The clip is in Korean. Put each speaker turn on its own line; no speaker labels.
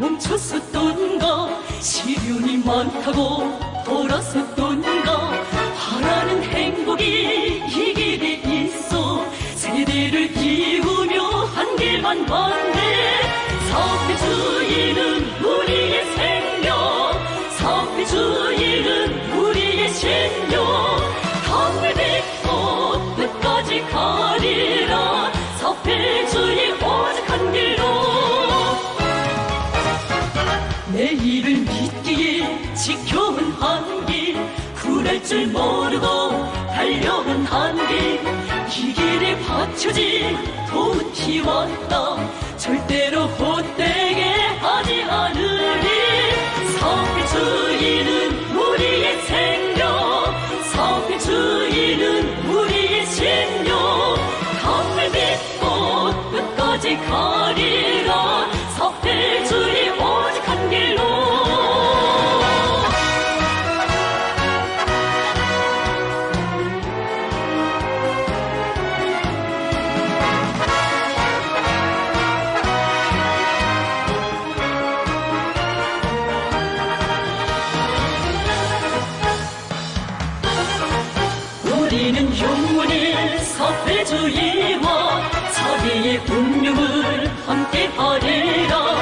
멈췄었던가 시련이 많다고 돌아섰던가 바라는 행복이 이 길에 있어 세대를 기우며 한 길만 봤네. 사회주의는 우리의 생명. 사회주의는 우리의 신념. 당을 믿고 끝까지 가리라. 사회주의 한길 굴할 줄 모르고 달려온 한길 이 길에 받쳐진 도운 키웠다. 절대로 헛되게 하지 않으리. 사회주의는 우리의 생명. 사회주의는 우리의 신념 당을 믿고 끝까지 가리 우리는 영원히 사회주의와 자비의 운명을 함께 하리라